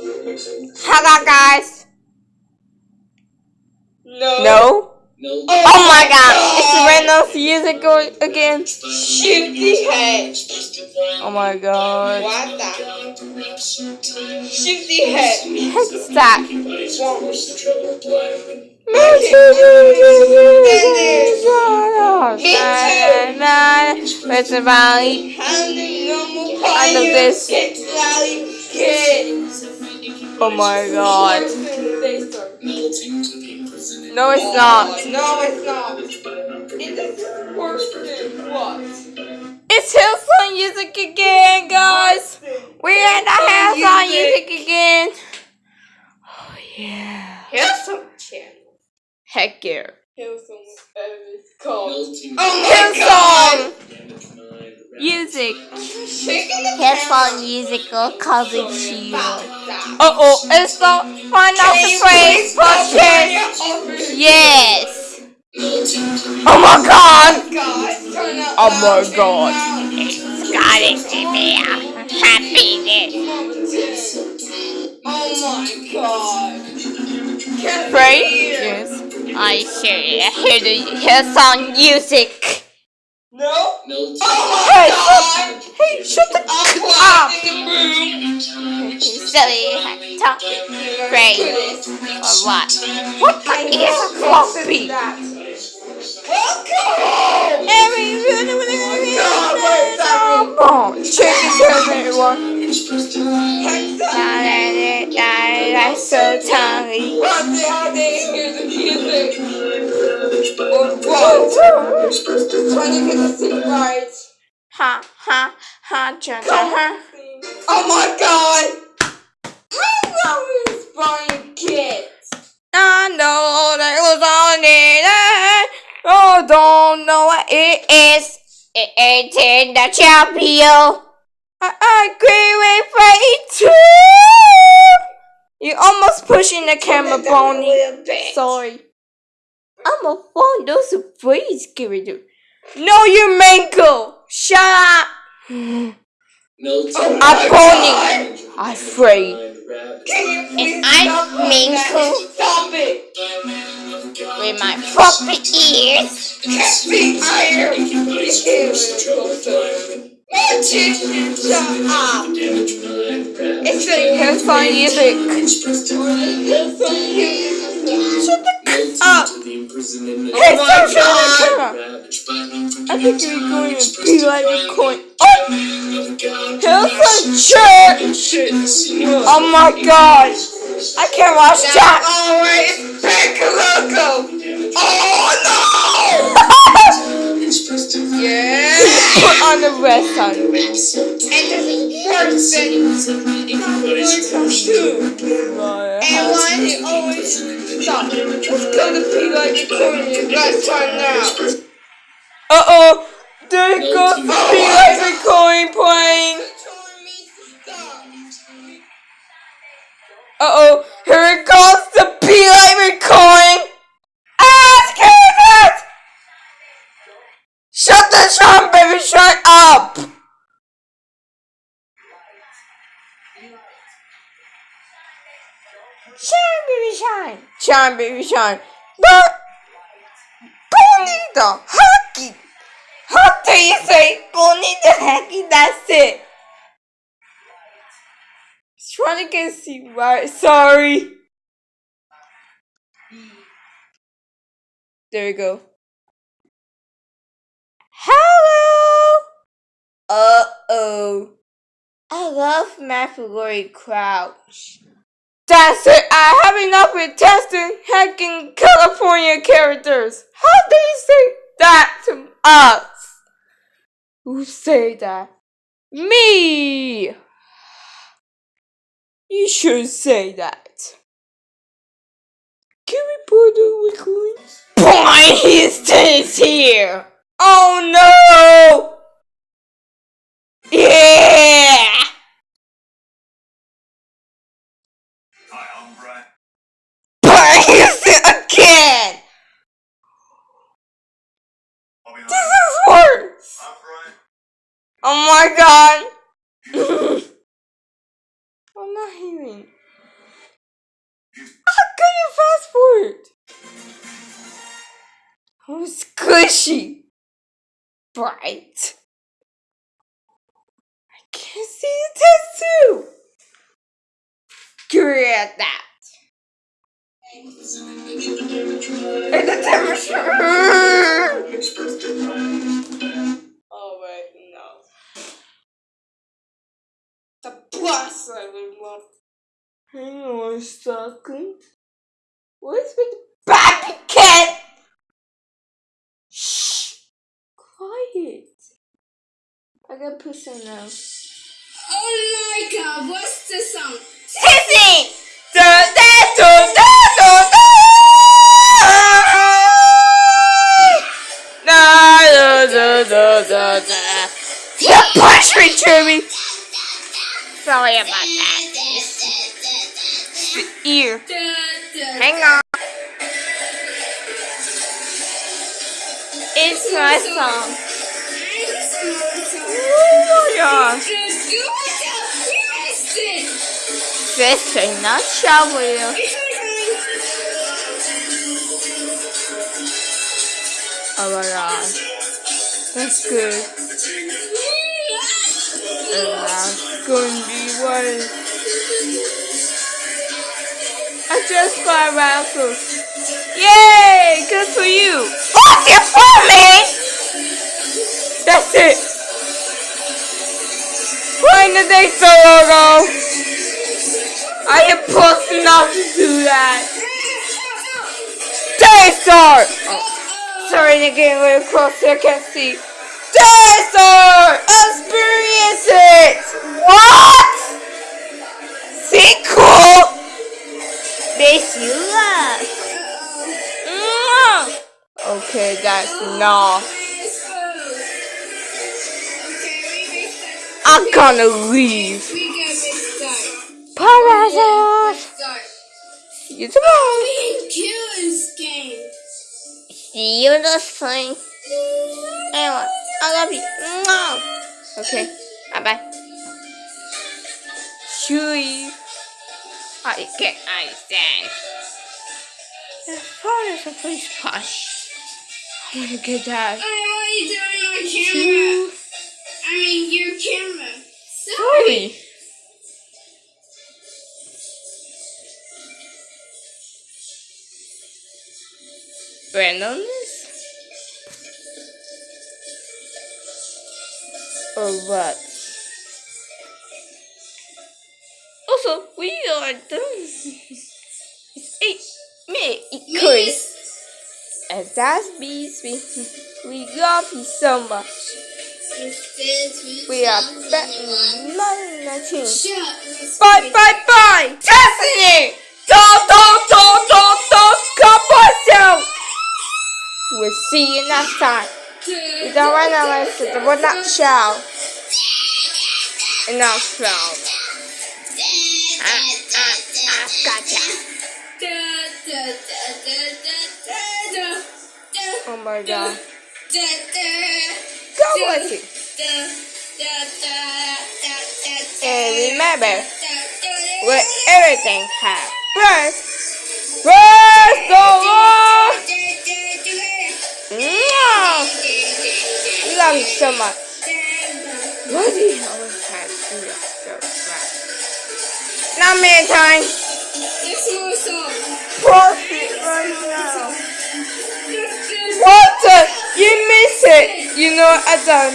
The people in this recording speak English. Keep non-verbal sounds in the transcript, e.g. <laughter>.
Hello, guys. No. No. No. Oh my God! It's Reynolds music go- again. Shifty head. Oh my God. What the? Shifty head. What's that? Where's the valley? I love this. Kids. Oh my God. Melting to the imprisonment. No, it's not. No, it's not. It is worse than what? It's Hillsong Music again, guys. We're at the Hillsong Music again. Oh yeah. Here's some channel. Heck yeah. Here's some whatever called. Oh my god! Hillsong. Music. Shaking the Hillsong Musical cousin camera. to Stop. Uh oh, it's the find out the phrase podcast. Yes. Oh my god. God, turn up. Oh my loud, God. turn Got it, Jimmy. Happiness. loud. Oh my god. Can't Phrase? hear. Yes. I hear the Hillsong music. No? Melting. Oh Hey, my god. Hey, shut the I'm up. quiet in the room. Silly talk phrase or what? What the is floppy? Welcome! Oh, check it out, everyone. That's so tiny. What the hell they hear the music? Or what? Trying to get the thing right. Ha ha ha cha ha. Oh my god! How long is Brian kids? I know that was on it. Oh, don't know what it is. It ain't in the champion. I agree with Ray too. You almost pushing the camera, Bonnie. Sorry. I'm a phone. Those are please give it to. No, you mango. Shut up. Melting. Oh I'm my pony. I'm afraid. Can And I'm stop like Minko. that? Stop it! With my floppy ears. Can't be iron! Up! It's the Hillsong music. Shut up. the imprisonment. Hey, stop showing the I think you're going to be like a coin. Oh, Hillsong Church. Oh my god. I can't watch that. Back loco! Oh no! Yeah! Put on the rest on. And the person too. And why he always stop? Let's go to P like a corner. Let's turn now. Uh oh. There goes the be like a Shine, baby, shine. Shine, baby, shine. But bonito, hockey. How do you say bonito hockey? That's it. Trying to get see right. Sorry. There we go. Hello. Uh oh. I love Matthew Crouch. That's it. I have enough with testing hacking California characters. How do you say that to us? Who say that? Me. You should say that. Can we put the recording? Boy, <laughs> he stays here. Oh no! Yeah! Praise it again! This is worse! Oh my god! <laughs> I'm not hearing. How can you fast forward? Oh, squishy. Bright. I can't see the tattoo. At that. And the temperature. Oh wait, no. The plus I would want. Hang on a second. What's with the baby cat? Shh. Quiet. I gotta put some now. Oh my god, Ear. Hang on. It's my song. Oh my gosh. Listen, not shower you. Oh my gosh. That's good. And that's to be one. I just got raffles. Yay! Good for you. What's your for me? That's it. Find the next logo. I am supposed not to do that. Daystar! Oh, sorry to get really close so I can't see. Daystar! Experience it! What? See cool? Makes you laugh. Mwah. Okay, that's enough. I'm gonna leave. Parasite! You tomorrow. See you this time. Anyway, I love you. Mwah. Okay, bye bye. Chewy. I get I say. The phone is a face push. I wanna get that. Chew. I mean, your camera. Sorry. Randomness? Or what? We are done. eight minute quiz. And that's bees. We, we love you so much. We are back in 19. Bye bye bye! Destiny! Don't, don't, don't, don't, don't come myself! We'll see you next time. You don't want to listen to what not show. And not gotcha. Oh my god. God bless you. And remember, with everything have first, first all, Mwah! love you so much. Why do you always have to do that so much? Not many times. Pause it right now. What the? You miss it. You know I done.